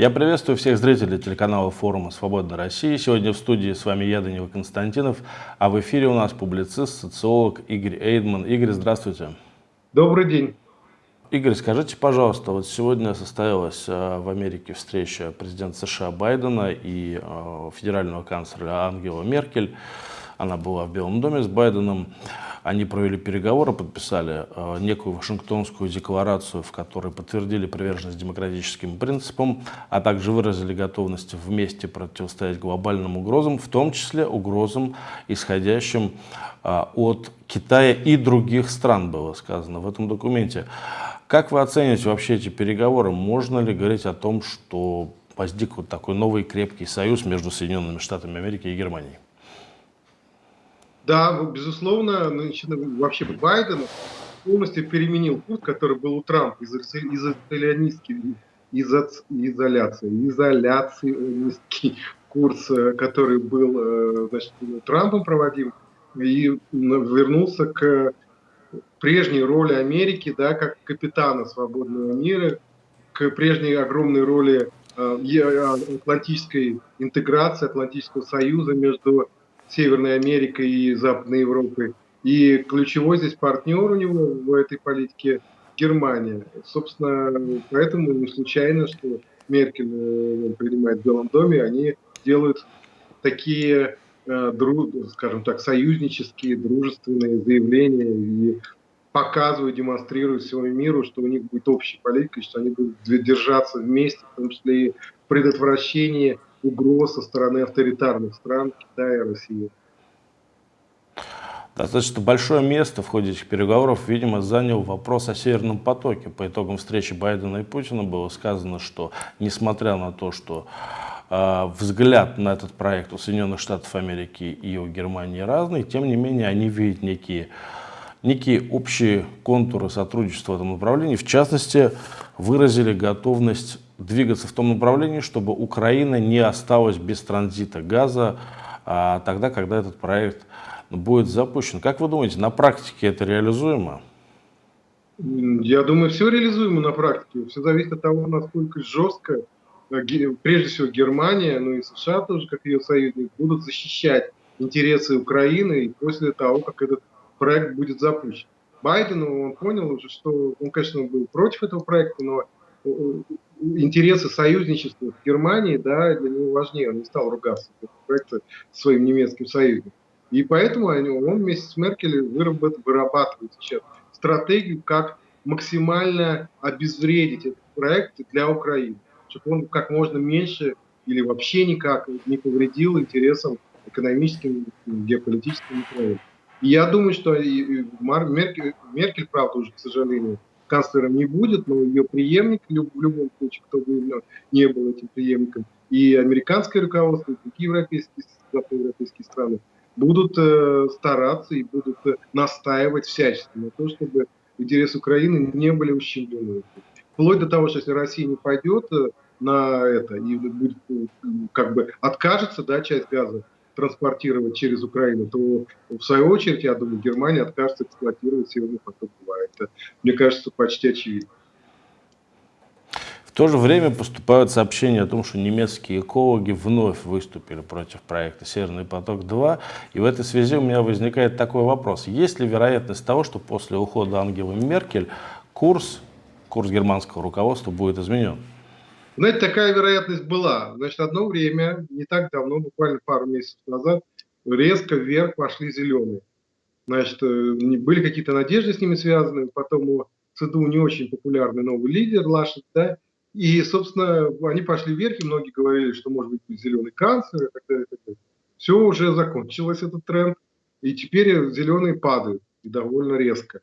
Я приветствую всех зрителей телеканала форума «Свободная Россия». Сегодня в студии с вами я, Данила Константинов, а в эфире у нас публицист, социолог Игорь Эйдман. Игорь, здравствуйте. Добрый день. Игорь, скажите, пожалуйста, вот сегодня состоялась э, в Америке встреча президента США Байдена и э, федерального канцлера Ангела Меркель. Она была в Белом доме с Байденом. Они провели переговоры, подписали э, некую Вашингтонскую декларацию, в которой подтвердили приверженность демократическим принципам, а также выразили готовность вместе противостоять глобальным угрозам, в том числе угрозам, исходящим э, от Китая и других стран, было сказано в этом документе. Как вы оцениваете вообще эти переговоры? Можно ли говорить о том, что возник вот такой новый крепкий союз между Соединенными Штатами Америки и Германией? Да, безусловно, вообще Байден полностью переменил курс, который был у Трампа из изоляционистский, изо, изоляции, изоляционистский курс, э, который был э, значит, Трампом проводим, и вернулся к прежней роли Америки, да, как капитана свободного мира, к прежней огромной роли э, атлантической интеграции, Атлантического союза между Северной Америкой и Западной Европой. И ключевой здесь партнер у него в этой политике Германия. Собственно, поэтому не случайно, что Меркель э, принимает в Белом доме, они делают такие, э, скажем так, союзнические, дружественные заявления и показывают, демонстрируют всему миру, что у них будет общая политика, что они будут держаться вместе, в том числе и в предотвращении угроз со стороны авторитарных стран Китая и России. Достаточно большое место в ходе этих переговоров, видимо, занял вопрос о Северном потоке. По итогам встречи Байдена и Путина было сказано, что несмотря на то, что э, взгляд на этот проект у Соединенных Штатов Америки и у Германии разный, тем не менее они видят некие, некие общие контуры сотрудничества в этом направлении. В частности, выразили готовность двигаться в том направлении, чтобы Украина не осталась без транзита газа а, тогда, когда этот проект будет запущен. Как вы думаете, на практике это реализуемо? Я думаю, все реализуемо на практике. Все зависит от того, насколько жестко, э, прежде всего Германия, ну и США тоже, как ее союзник, будут защищать интересы Украины после того, как этот проект будет запущен. Байден, он понял уже, что он, конечно, был против этого проекта, но интересы союзничества в Германии, да, для него важнее, он не стал ругаться проекта своим немецким союзником. И поэтому он вместе с Меркель вырабатывает сейчас стратегию, как максимально обезвредить этот проект для Украины, чтобы он как можно меньше или вообще никак не повредил интересам экономическим, геополитическим Украины. И я думаю, что Меркель, Меркель, правда, уже, к сожалению, канцлером не будет, но ее преемник, в любом случае, кто бы не был этим преемником, и американское руководство, и другие европейские, западноевропейские страны будут э, стараться и будут э, настаивать всячески на то, чтобы интересы Украины не были ущемлены. Вплоть до того, что если Россия не пойдет э, на это и будет, как бы откажется да, часть газа транспортировать через Украину, то в свою очередь, я думаю, Германия откажется эксплуатировать Северный поток-2. Это, мне кажется, почти очевидно. В то же время поступают сообщения о том, что немецкие экологи вновь выступили против проекта «Северный поток-2». И в этой связи у меня возникает такой вопрос. Есть ли вероятность того, что после ухода Ангелы Меркель курс, курс германского руководства будет изменен? Знаете, такая вероятность была. Значит, одно время, не так давно, буквально пару месяцев назад, резко вверх пошли зеленые. Значит, э, были какие-то надежды с ними связаны, потом у ЦДУ не очень популярный новый лидер Лашет, да, и, собственно, они пошли вверх, и многие говорили, что может быть зеленый канцлер и так далее. И так далее. Все уже закончилось, этот тренд, и теперь зеленые падают, и довольно резко.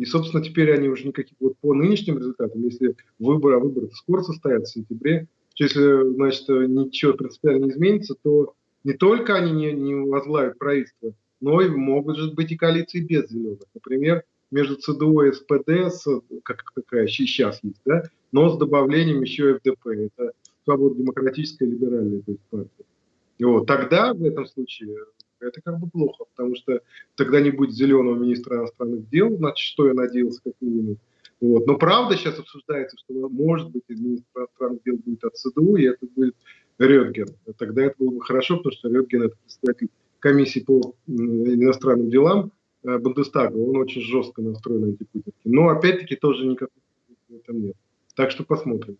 И, собственно, теперь они уже никаких, вот по нынешним результатам, если выборы, а выборы скоро состоятся в сентябре, если, значит, ничего принципиально не изменится, то не только они не, не возглавят правительство, но и могут же быть и коалиции без зеленых. Например, между ЦДУ и СПД, с, как какая сейчас есть, да, но с добавлением еще ФДП. Это свободно-демократическая либеральная партия. И вот, тогда в этом случае это как бы плохо, потому что тогда не будет зеленого министра иностранных дел, значит, что я надеялся как минимум. Вот. Но правда сейчас обсуждается, что может быть министр иностранных дел будет от ЦДУ, и это будет Рёдген. Тогда это было бы хорошо, потому что Рёдген это представитель комиссии по иностранным делам э, Бундестага, он очень жестко настроен антипутинский. Но опять-таки тоже никакого в этом нет. Так что посмотрим.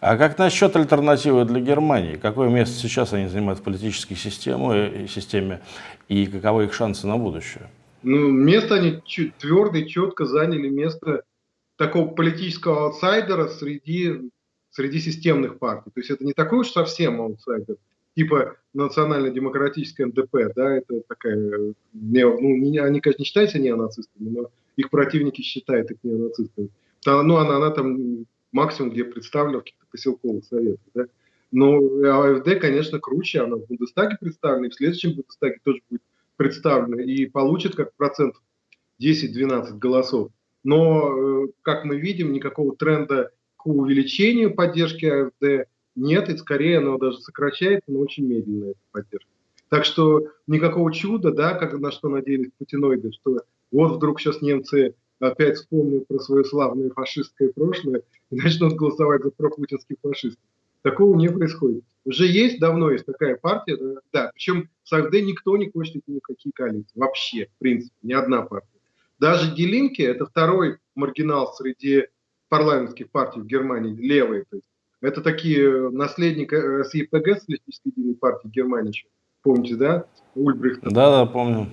А как насчет альтернативы для Германии? Какое место сейчас они занимают в политической системе, системе и каковы их шансы на будущее? Ну, место они твердо и четко заняли место такого политического аутсайдера среди, среди системных партий. То есть это не такой уж совсем аутсайдер, типа национально-демократическая НДП, да, это такая, ну, не, они, конечно, не считаются неонацистами, но их противники считают их неонацистами. Ну, она, она там максимум, где представлена в каких-то поселковых советах, да. Но АФД, конечно, круче, она в Бундестаге представлена, и в следующем Бундестаге тоже будет представлены и получат как процент 10-12 голосов. Но, э, как мы видим, никакого тренда к увеличению поддержки АФД нет, и скорее оно даже сокращается, но очень медленно эта поддержка. Так что никакого чуда, да, как на что надеялись путиноиды, что вот вдруг сейчас немцы опять вспомнят про свое славное фашистское прошлое и начнут голосовать за пропутинских фашистов. Такого не происходит. Уже есть, давно есть такая партия, да, да причем с АФД никто не хочет идти ни коалиции. Вообще, в принципе, ни одна партия. Даже Делинки, это второй маргинал среди парламентских партий в Германии, левые. То есть, это такие наследники СИПГ, Социалистической единой партии Германии. Помните, да? Ульбрихт. Да, да, помню.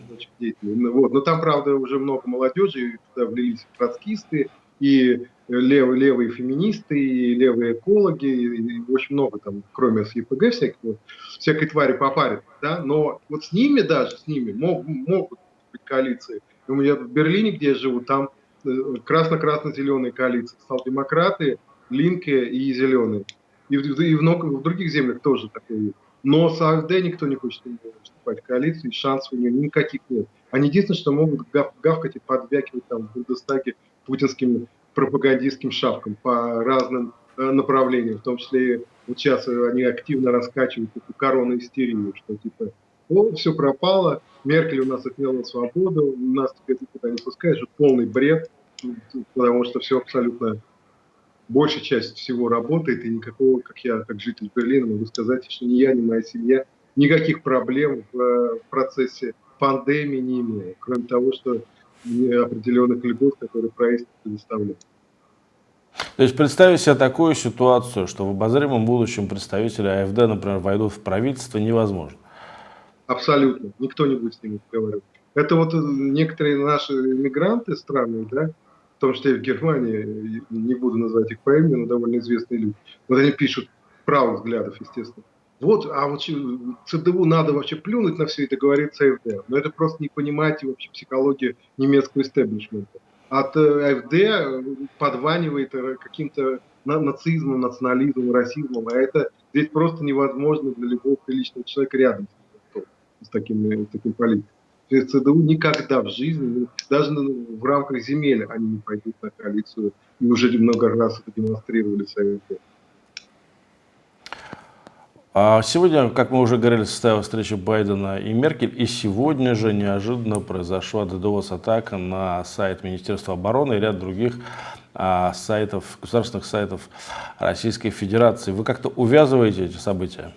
Ну вот. Но там, правда, уже много молодежи, туда влились троцкисты, и левые, левые феминисты, и левые экологи, и, и очень много там, кроме СЕПГ, всякого, всякой твари попарят, да, но вот с ними даже, с ними мог, могут быть коалиции. Я в Берлине, где я живу, там э, красно-красно-зеленые коалиции, социал-демократы, Линке и зеленые. И, в, и в, в других землях тоже такое есть. Но с АФД никто не хочет вступать в коалицию, и шансов у нее никаких нет. Они единственное, что могут гав, гавкать и подвякивать там в Бундестаге путинским пропагандистским шапкам по разным э, направлениям, в том числе вот сейчас они активно раскачивают эту корону истерию, что типа, о, все пропало, Меркель у нас отняла свободу, нас теперь никуда не пускаешь, это полный бред, потому что все абсолютно, большая часть всего работает, и никакого, как я, как житель Берлина, могу сказать, что ни я, ни моя семья никаких проблем в, э, процессе пандемии не имею, кроме того, что определенных льгот, которые правительство предоставляет. То есть представить себе такую ситуацию, что в обозримом будущем представители АФД, например, войдут в правительство, невозможно. Абсолютно. Никто не будет с ними разговаривать. Это вот некоторые наши мигранты странные, да, том числе и в Германии, не буду называть их по имени, но довольно известные люди. Вот они пишут правых взглядов, естественно. Вот, а вот ЦДУ надо вообще плюнуть на все это, говорит ЦФД. Но это просто не понимаете вообще психологию немецкого истеблишмента. От э, АФД подванивает э, каким-то нацизмом, национализмом, расизмом, а это здесь просто невозможно для любого приличного человека рядом с таким, с таким политиком. ЦДУ никогда в жизни, даже в рамках земель они не пойдут на коалицию, и уже много раз это демонстрировали Советы. А сегодня, как мы уже говорили, состоялась встреча Байдена и Меркель, и сегодня же неожиданно произошла DDoS-атака на сайт Министерства обороны и ряд других а, сайтов, государственных сайтов Российской Федерации. Вы как-то увязываете эти события?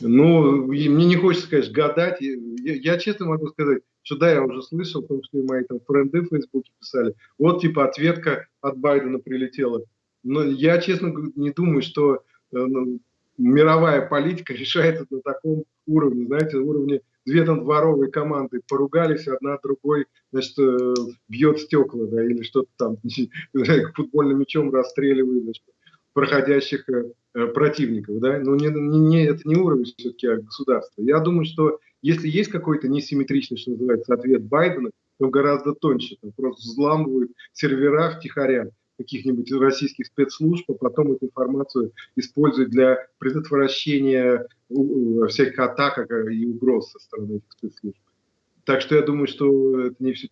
Ну, мне не хочется, конечно, гадать. Я, я честно могу сказать, что да, я уже слышал, в том числе мои там френды в Фейсбуке писали. Вот, типа, ответка от Байдена прилетела. Но я, честно, не думаю, что э, ну, мировая политика решается на таком уровне, знаете, уровне две там дворовые команды поругались, одна другой, значит, э, бьет стекла, да, или что-то там, футбольным мячом расстреливает, значит, проходящих э, противников, да, но не, не, не, это не уровень все-таки а государства. Я думаю, что если есть какой-то несимметричный, что называется, ответ Байдена, то гораздо тоньше, там просто взламывают сервера втихаря, каких-нибудь российских спецслужб, а потом эту информацию используют для предотвращения всяких атак и угроз со стороны этих спецслужб. Так что я думаю, что это не все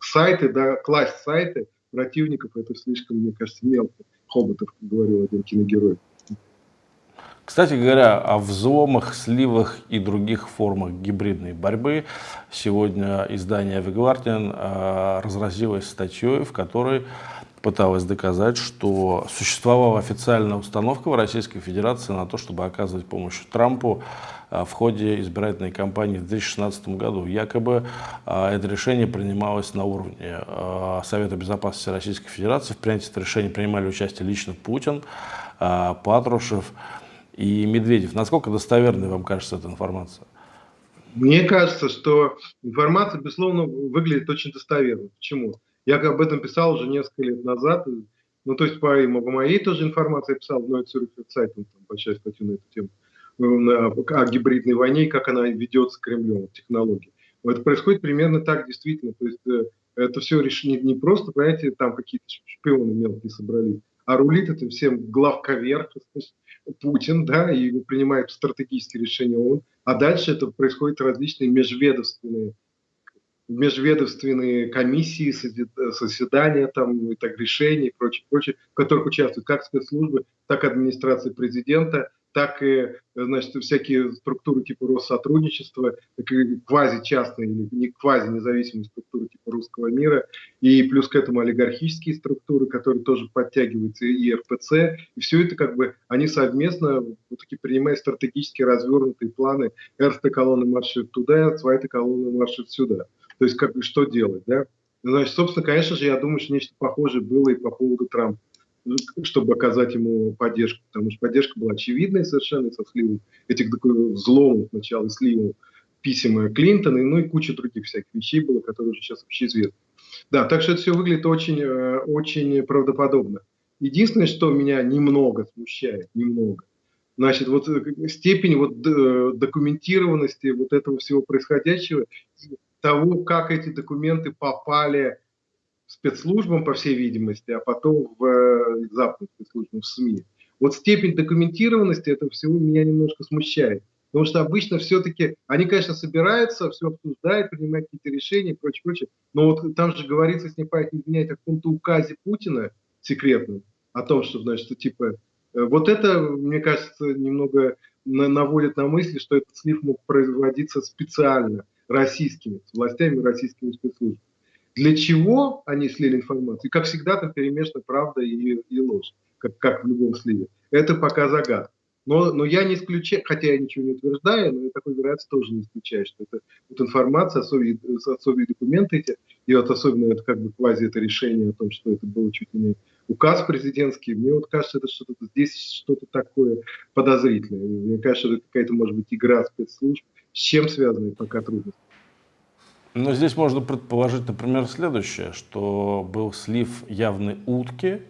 сайты, да, класть сайты противников, это слишком, мне кажется, мелко. Хоботов, как говорил один киногерой. Кстати говоря, о взломах, сливах и других формах гибридной борьбы сегодня издание Guardian э, разразилось статьей, в которой пыталась доказать, что существовала официальная установка в Российской Федерации на то, чтобы оказывать помощь Трампу в ходе избирательной кампании в 2016 году. Якобы а, это решение принималось на уровне а, Совета Безопасности Российской Федерации. В принятии это решение принимали участие лично Путин, Патрушев и Медведев. Насколько достоверной вам кажется эта информация? Мне кажется, что информация, безусловно, выглядит очень достоверно. Почему? Я об этом писал уже несколько лет назад. Ну, то есть, по, по моей тоже информации я писал в Neue Zürcher Zeitung, там, большая статья на эту тему, э, о гибридной войне и как она ведется Кремлем, технологии. Это происходит примерно так, действительно. То есть, э, это все решение не просто, понимаете, там какие-то шпионы мелкие собрались, а рулит это всем главковерх, Путин, да, и принимает стратегические решения он. А дальше это происходят различные межведомственные межведомственные комиссии, заседания, там, и так, решения и прочее, прочее, в которых участвуют как спецслужбы, так и администрация президента, так и значит, всякие структуры типа Россотрудничества, так и квази-частные или не квази-независимые структуры типа русского мира, и плюс к этому олигархические структуры, которые тоже подтягиваются, и РПЦ, и все это как бы они совместно вот таки принимают стратегически развернутые планы, эрста колонны маршрут туда, свайта колонны маршрут сюда. То есть как бы что делать, да? Значит, собственно, конечно же, я думаю, что нечто похожее было и по поводу Трампа, чтобы оказать ему поддержку, потому что поддержка была очевидной совершенно со сливом этих взломов сначала, сливом писем Клинтона, ну и куча других всяких вещей было, которые уже сейчас вообще известны. Да, так что это все выглядит очень, э, очень правдоподобно. Единственное, что меня немного смущает, немного, значит, вот э, степень вот э, документированности вот этого всего происходящего того, как эти документы попали спецслужбам, по всей видимости, а потом в э, западным спецслужбам, в СМИ. Вот степень документированности этого всего меня немножко смущает. Потому что обычно все-таки они, конечно, собираются, все обсуждают, принимают какие-то решения и прочее, прочее. Но вот там же говорится, если не память не изменяет, о каком-то указе Путина секретном, о том, что, значит, что, типа, э, вот это, мне кажется, немного наводит на мысли, что этот слив мог производиться специально российскими властями, российскими спецслужбами. Для чего они слили информацию? И, как всегда, там перемешана правда и, и ложь, как, как в любом сливе. Это пока загадка. Но, но я не исключаю, хотя я ничего не утверждаю, но я такой вероятность тоже не исключаю, что это вот информация, особые, особые документы эти, и вот особенно это как бы квази это решение о том, что это было чуть ли не указ президентский, мне вот кажется, это что-то здесь что-то такое подозрительное. Мне кажется, это какая-то может быть игра спецслужб, с чем связаны пока трудности? Но здесь можно предположить, например, следующее, что был слив явной утки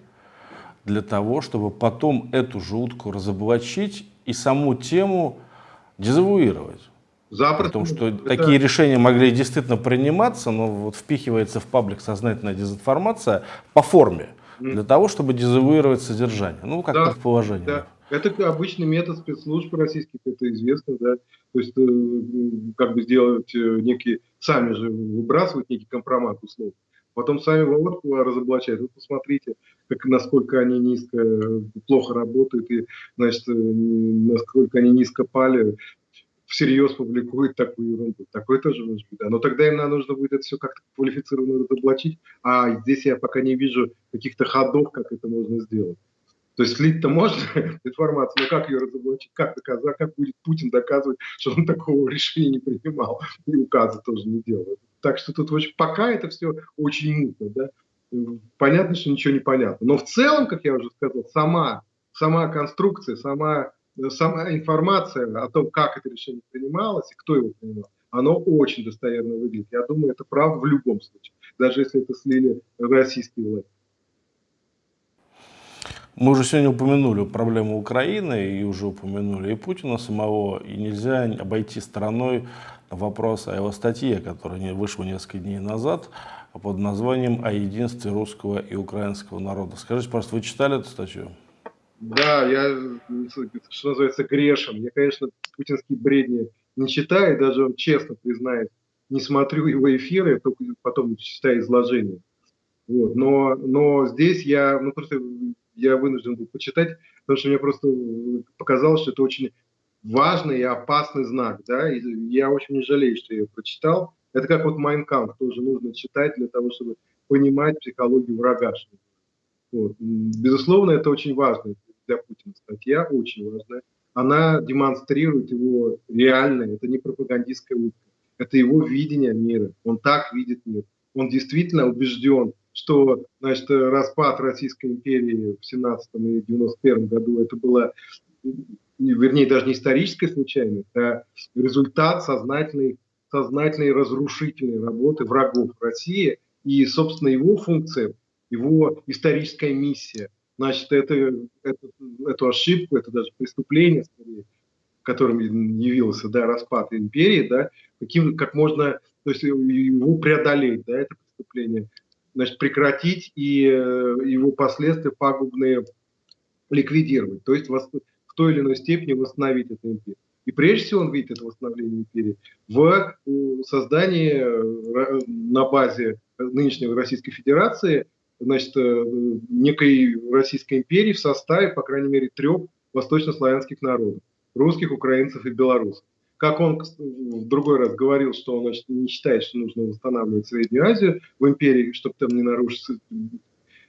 для того, чтобы потом эту же утку разоблачить и саму тему дезавуировать. Запросто. При том, что это... такие решения могли действительно приниматься, но вот впихивается в паблик сознательная дезинформация по форме, для того, чтобы дезавуировать содержание. Ну, как да, предположение. Да. Это обычный метод спецслужб российских, это известно, да. То есть, э, как бы сделать э, некие, сами же выбрасывать некий компромат условно. Потом сами вот разоблачают. Вот посмотрите, как, насколько они низко, э, плохо работают и, значит, насколько они низко пали, всерьез публикуют такую ерунду. Такое тоже может быть, да. Но тогда им нужно будет это все как-то квалифицированно разоблачить, а здесь я пока не вижу каких-то ходов, как это можно сделать. То есть слить-то можно информацию, но как ее разоблачить, как доказать, как будет Путин доказывать, что он такого решения не принимал и указа тоже не делал. Так что тут очень, пока это все очень мутно, да. Понятно, что ничего не понятно. Но в целом, как я уже сказал, сама, сама конструкция, сама, сама информация о том, как это решение принималось и кто его принимал, оно очень достоверно выглядит. Я думаю, это правда в любом случае, даже если это слили российские власти. Мы уже сегодня упомянули проблему Украины и уже упомянули и Путина самого, и нельзя обойти стороной вопрос о его статье, которая вышла несколько дней назад под названием «О единстве русского и украинского народа». Скажите, просто вы читали эту статью? Да, я, что называется, грешен. Я, конечно, путинские бредни не читаю, даже вам честно признаюсь, не смотрю его эфиры, только потом читаю изложение. Вот. Но, но здесь я, ну просто я вынужден был почитать, потому что мне просто показалось, что это очень важный и опасный знак, да, и я очень не жалею, что я его прочитал. Это как вот Майнкамп тоже нужно читать для того, чтобы понимать психологию врага. Вот. Безусловно, это очень важно для Путина статья, очень важная. Она демонстрирует его реальное, это не пропагандистская утка, это его видение мира. Он так видит мир. Он действительно убежден, что значит, распад Российской империи в 17 и 91 году это было вернее, даже не историческая случайность, а результат сознательной, сознательной разрушительной работы врагов России и, собственно, его функция, его историческая миссия. Значит, это, это, эту ошибку, это даже преступление, скорее, которым явился да, распад империи, да, каким, как можно то есть его преодолеть, да, это преступление, значит, прекратить и э, его последствия пагубные ликвидировать. То есть в той или иной степени восстановить эту империю. И прежде всего он видит это восстановление империи в создании э, на базе нынешней Российской Федерации значит, э, некой Российской империи в составе, по крайней мере, трех восточнославянских народов – русских, украинцев и белорусов. Как он в другой раз говорил, что он значит, не считает, что нужно восстанавливать Среднюю Азию в империи, чтобы там не нарушить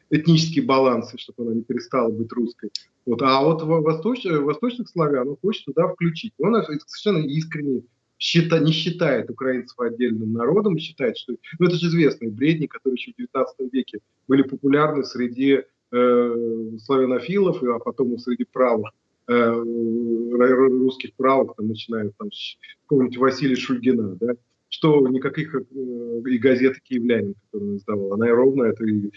этнические балансы, чтобы она не перестала быть русской. Вот. А вот восточ, восточных славян он хочет туда включить. Он совершенно искренне счита, не считает украинцев отдельным народом, считает, что... Ну, это же известные бредни, которые еще в 19 веке были популярны среди э, славянофилов, а потом и среди правых русских правых, там, начиная там, с какого-нибудь Василия Шульгина, да, что никаких э, и газеты «Киевлянин», которую он издавал, она и ровно это и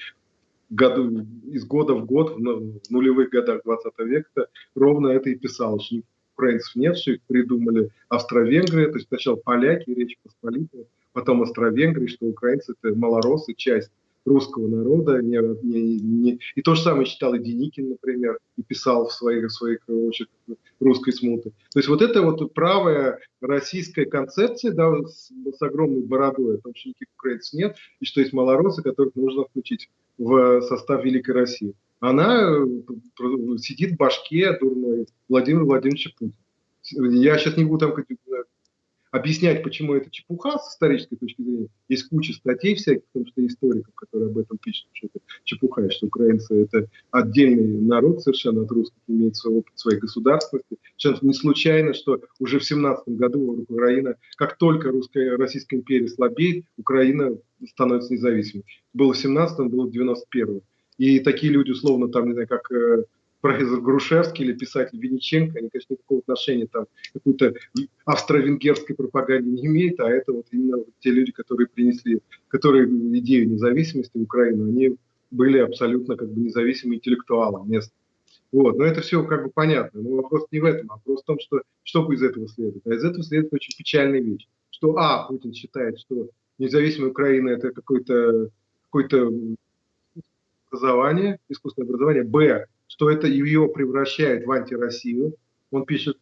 году, из года в год, в нулевых годах 20 века, ровно это и писал, что украинцев нет, что их придумали Австро-Венгрия, то есть сначала поляки, Речь Посполитая, потом Австро-Венгрия, что украинцы это малоросы, часть русского народа. Не, не, не... И то же самое читал и Деникин, например, и писал в своих, в своих очерках русской смуты. То есть вот это вот правая российская концепция да, с, с огромной бородой, о том, что никаких украинцев нет, и что есть малоросы, которых нужно включить в состав Великой России. Она э, сидит в башке дурной Владимира Владимировича Путина. Я сейчас не буду там объяснять, почему это чепуха с исторической точки зрения. Есть куча статей всяких, потому что историков, которые об этом пишут, что это чепуха, что украинцы это отдельный народ совершенно от русских, имеет свой опыт своей государственности. Сейчас не случайно, что уже в 17 году Украина, как только русская, Российская империя слабеет, Украина становится независимой. Было в 17-м, было в 91-м. И такие люди, условно, там, не знаю, как э, профессор Грушевский или писатель Винниченко, они, конечно, никакого отношения там какой-то австро-венгерской пропаганде не имеют, а это вот именно те люди, которые принесли, которые идею независимости в Украину, они были абсолютно как бы независимые интеллектуалы мест. Вот, но это все как бы понятно. Но вопрос не в этом, а вопрос в том, что что из этого следует. А из этого следует очень печальная вещь, что а, Путин считает, что независимая Украина это какое-то какое, образование, искусственное образование, б, что это ее превращает в антироссию. Он пишет,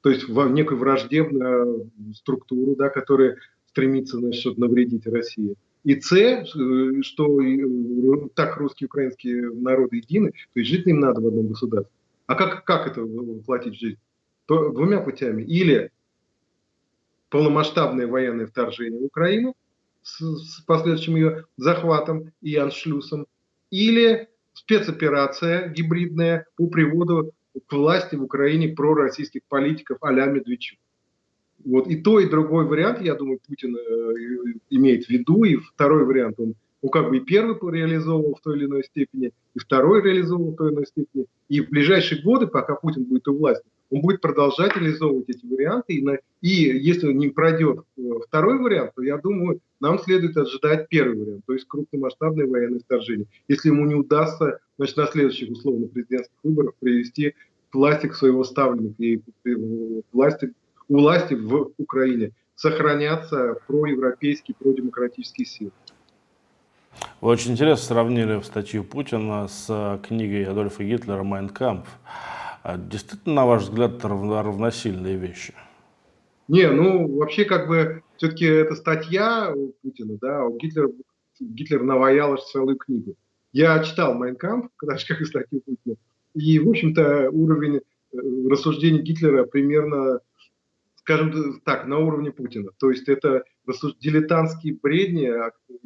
то есть в некую враждебную структуру, да, которая стремится значит, навредить России. И С, что так русские и украинские народы едины, то есть жить им надо в одном государстве. А как, как это воплотить в жизнь? То, двумя путями. Или полномасштабное военное вторжение в Украину с, с последующим ее захватом и аншлюсом, или спецоперация гибридная по приводу к власти в Украине пророссийских политиков а-ля Медведчук. Вот и то, и другой вариант, я думаю, Путин э, имеет в виду, и второй вариант он ну, как бы и первый реализовывал в той или иной степени, и второй реализовывал в той или иной степени. И в ближайшие годы, пока Путин будет у власти, он будет продолжать реализовывать эти варианты. И, на, и если не пройдет э, второй вариант, то я думаю, нам следует ожидать первый вариант, то есть крупномасштабное военное вторжение. Если ему не удастся значит, на следующих условно президентских выборах привести власти к своего ставленника и власти, у власти в Украине сохранятся проевропейские, продемократические силы. Вы очень интересно сравнили статью Путина с э, книгой Адольфа Гитлера «Майн Кампф». А действительно, на ваш взгляд, это равносильные вещи? Не, ну вообще как бы все-таки это статья у Путина, да, а у Гитлера, Гитлер наваял аж целую книгу. Я читал «Майнкамп», когда же как и статью Путина, и, в общем-то, уровень э, рассуждений Гитлера примерно, скажем так, на уровне Путина. То есть это дилетантские бредни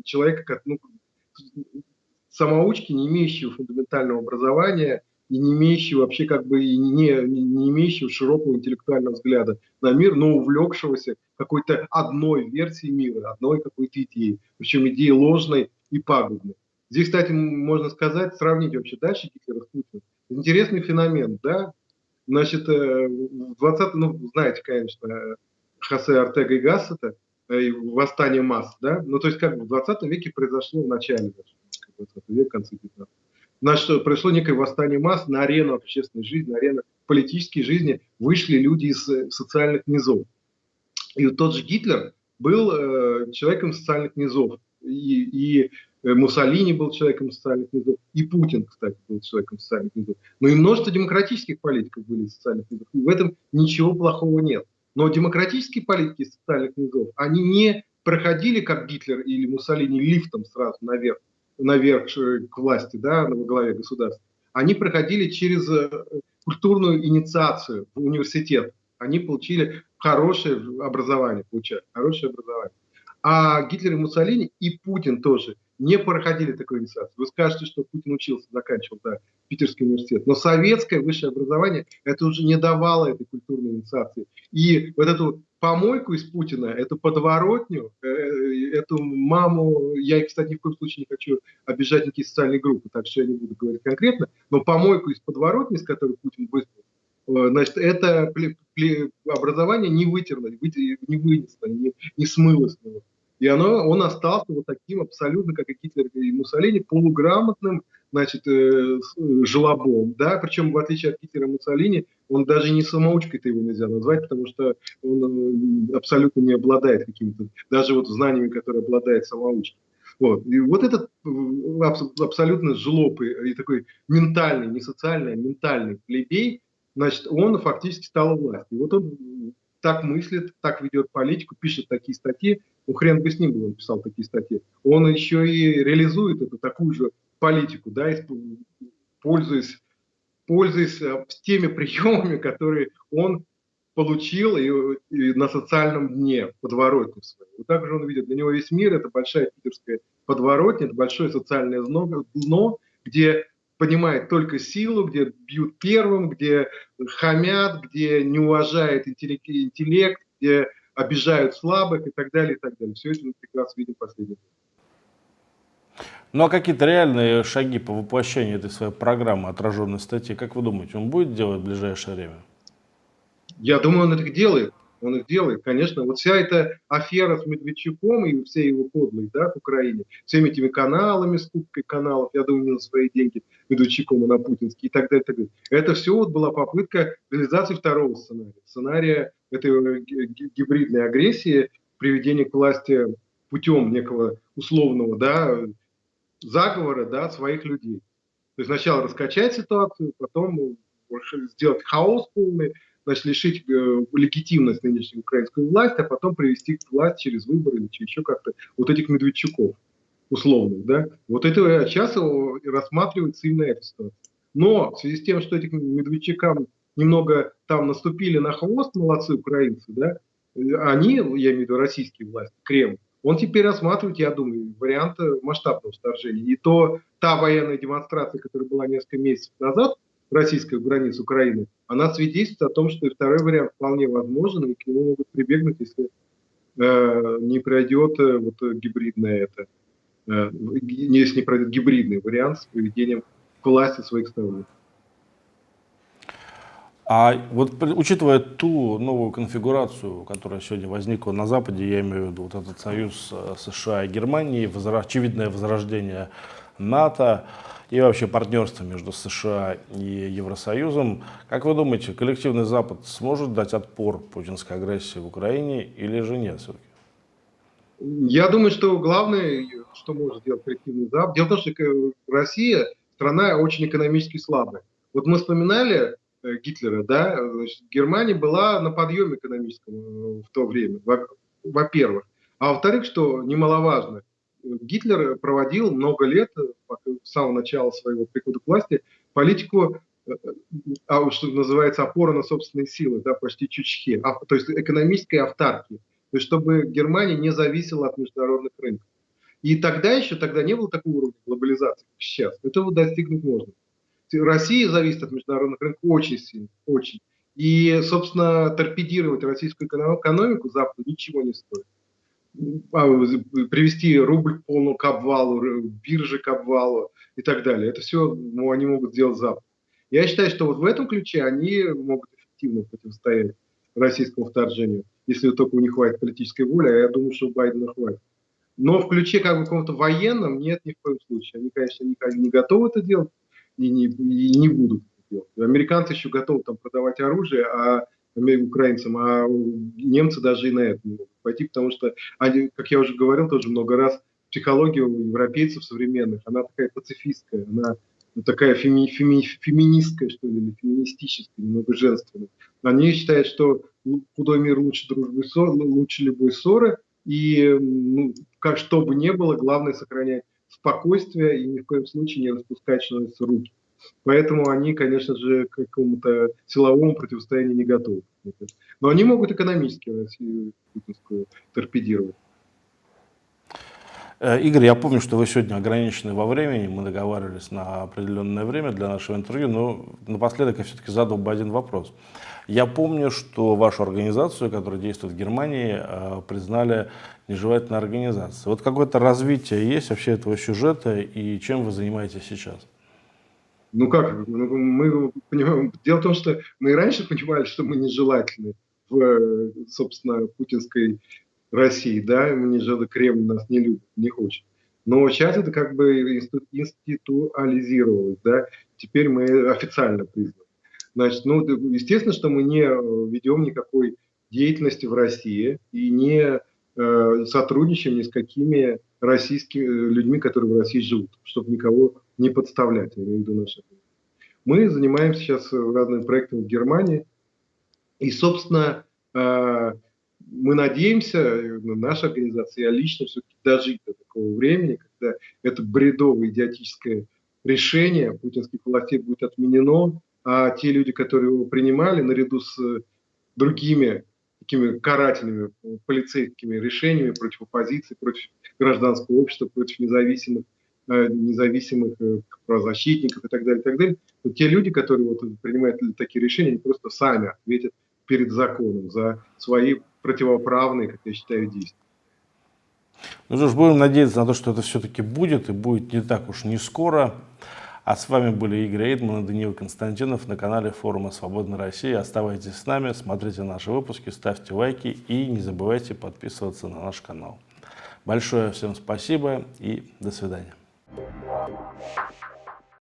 человека, как, ну, самоучки, не имеющего фундаментального образования и не имеющего вообще как бы и не, не, имеющего широкого интеллектуального взгляда на мир, но увлекшегося какой-то одной версией мира, одной какой-то идеей, причем идеей ложной и пагубной. Здесь, кстати, можно сказать, сравнить вообще дальше Гитлера с Путиным. Интересный феномен, да? Значит, э, в 20 ну, знаете, конечно, Хосе Артега и Гассета, э, восстание масс, да? Ну, то есть, как бы в 20 веке произошло в начале 20 века, конце 19 Значит, произошло некое восстание масс на арену общественной жизни, на арену политической жизни вышли люди из э, социальных низов. И вот тот же Гитлер был э, человеком социальных низов. И, и Э, Муссолини был человеком социальных низов, и Путин, кстати, был человеком социальных низов. Но и множество демократических политиков были из социальных низов. И в этом ничего плохого нет. Но демократические политики из социальных низов, они не проходили, как Гитлер или Муссолини, лифтом сразу наверх, наверх к власти, да, во главе государства. Они проходили через э, культурную инициацию в университет. Они получили хорошее образование, получали хорошее образование. А Гитлер и Муссолини, и Путин тоже – не проходили такой инициацию. Вы скажете, что Путин учился, заканчивал да, Питерский университет. Но советское высшее образование это уже не давало этой культурной инициации. И вот эту помойку из Путина, эту подворотню, э, э, эту маму, я, кстати, ни в коем случае не хочу обижать никакие социальные группы, так что я не буду говорить конкретно, но помойку из подворотни, с которой Путин выступил, э, значит, это образование не вытерло, не вынесло, не, не смыло. И оно, он остался вот таким абсолютно, как и Гитлер и Муссолини, полуграмотным, значит, э, желобом, да, причем в отличие от Гитлера и Муссолини, он даже не самоучкой-то его нельзя назвать, потому что он э, абсолютно не обладает какими-то, даже вот знаниями, которые обладает самоучка. Вот. И вот этот э, абсолютно жлоб и такой ментальный, не социальный, а ментальный плебей, значит, он фактически стал властью. И вот он так мыслит, так ведет политику, пишет такие статьи, ну хрен бы с ним был, он писал такие статьи, он еще и реализует эту такую же политику, да, пользуясь, пользуясь э, теми приемами, которые он получил и, и на социальном дне, подворотне своей. Вот так же он видит, для него весь мир – это большая питерская подворотня, это большое социальное дно, дно где понимает только силу, где бьют первым, где хамят, где не уважает интеллект, где обижают слабых и так далее, и так далее. Все это мы прекрасно видим последние ну а какие-то реальные шаги по воплощению этой своей программы отраженной статьи, как вы думаете, он будет делать в ближайшее время? Я думаю, он это делает он их делает, конечно. Вот вся эта афера с Медведчуком и все его подлые, да, в Украине, всеми этими каналами, скупкой каналов, я думаю, на свои деньги, Медведчуком, а на путинские и так далее, и так далее. Это все вот была попытка реализации второго сценария. Сценария этой гибридной агрессии, приведения к власти путем некого условного, да, заговора, да, своих людей. То есть сначала раскачать ситуацию, потом сделать хаос полный, значит, лишить э, легитимность нынешней украинской власти, а потом привести к власти через выборы или еще как-то вот этих Медведчуков условных, да. Вот это сейчас рассматривается именно эта ситуация. Но в связи с тем, что этих Медведчукам немного там наступили на хвост, молодцы украинцы, да, они, я имею в виду российские власти, Кремль, он теперь рассматривает, я думаю, варианты масштабного вторжения. И то та военная демонстрация, которая была несколько месяцев назад, российских границ Украины, она свидетельствует о том, что и второй вариант вполне возможен, и к нему могут прибегнуть, если э, не пройдет э, вот гибридное это, э, если не пройдет гибридный вариант с приведением к власти своих сторонников. А вот учитывая ту новую конфигурацию, которая сегодня возникла на Западе, я имею в виду вот этот союз э, США и Германии, очевидное возрождение НАТО, и вообще партнерство между США и Евросоюзом. Как вы думаете, коллективный Запад сможет дать отпор путинской агрессии в Украине или же нет все-таки? Я думаю, что главное, что может сделать коллективный Запад, дело в том, что Россия страна очень экономически слабая. Вот мы вспоминали э, Гитлера, да, значит, Германия была на подъеме экономическом э, в то время, во-первых. А во-вторых, что немаловажно, Гитлер проводил много лет, с самого начала своего прихода к власти, политику, а, что называется, опора на собственные силы, да, почти чучхе, а, то есть экономической автарки, то есть чтобы Германия не зависела от международных рынков. И тогда еще, тогда не было такого уровня глобализации, как сейчас. Этого достигнуть можно. Россия зависит от международных рынков очень сильно, очень. И, собственно, торпедировать российскую экономику Западу ничего не стоит. А, привести рубль к полному к обвалу, биржи к обвалу и так далее. Это все ну, они могут сделать Запад. Я считаю, что вот в этом ключе они могут эффективно противостоять российскому вторжению, если только у них хватит политической воли, а я думаю, что у Байдена хватит. Но в ключе как бы каком-то военном нет ни в коем случае. Они, конечно, не, не готовы это делать и не, и не будут это делать. Американцы еще готовы там продавать оружие, а украинцам, а немцы даже и на это не могут пойти, потому что, они, как я уже говорил тоже много раз, психология у европейцев современных, она такая пацифистская, она такая феми, феми, феминистская, что ли, или феминистическая, немного женственная. Они считают, что худой мир лучше дружбы, лучше любой ссоры, и ну, как что бы ни было, главное сохранять спокойствие и ни в коем случае не распускать человеку руки. Поэтому они, конечно же, к какому-то силовому противостоянию не готовы. Но они могут экономически Россию путинскую торпедировать. Э, Игорь, я помню, что вы сегодня ограничены во времени, мы договаривались на определенное время для нашего интервью, но напоследок я все-таки задал бы один вопрос. Я помню, что вашу организацию, которая действует в Германии, э, признали нежелательной организацией. Вот какое-то развитие есть вообще этого сюжета и чем вы занимаетесь сейчас? Ну как, ну, мы понимаем, дело в том, что мы и раньше понимали, что мы нежелательны в, собственно, путинской России, да, мы не жили, Кремль нас не любит, не хочет. Но сейчас это как бы институализировалось, да, теперь мы официально признаны. Значит, ну, естественно, что мы не ведем никакой деятельности в России и не э, сотрудничаем ни с какими российскими людьми, которые в России живут, чтобы никого не подставлять, я имею в виду наших. Мы занимаемся сейчас разными проектами в Германии, и, собственно, э, мы надеемся, наша организация, я лично все-таки дожить до такого времени, когда это бредовое идиотическое решение путинских властей будет отменено, а те люди, которые его принимали, наряду с другими такими карательными полицейскими решениями против оппозиции, против гражданского общества, против независимых, независимых э, правозащитников и так далее, и так далее, то те люди, которые вот принимают такие решения, они просто сами ответят перед законом за свои противоправные, как я считаю, действия. Ну что ж, будем надеяться на то, что это все-таки будет, и будет не так уж не скоро. А с вами были Игорь Эйдман и Даниил Константинов на канале форума «Свободная Россия». Оставайтесь с нами, смотрите наши выпуски, ставьте лайки и не забывайте подписываться на наш канал. Большое всем спасибо и до свидания. Thank you.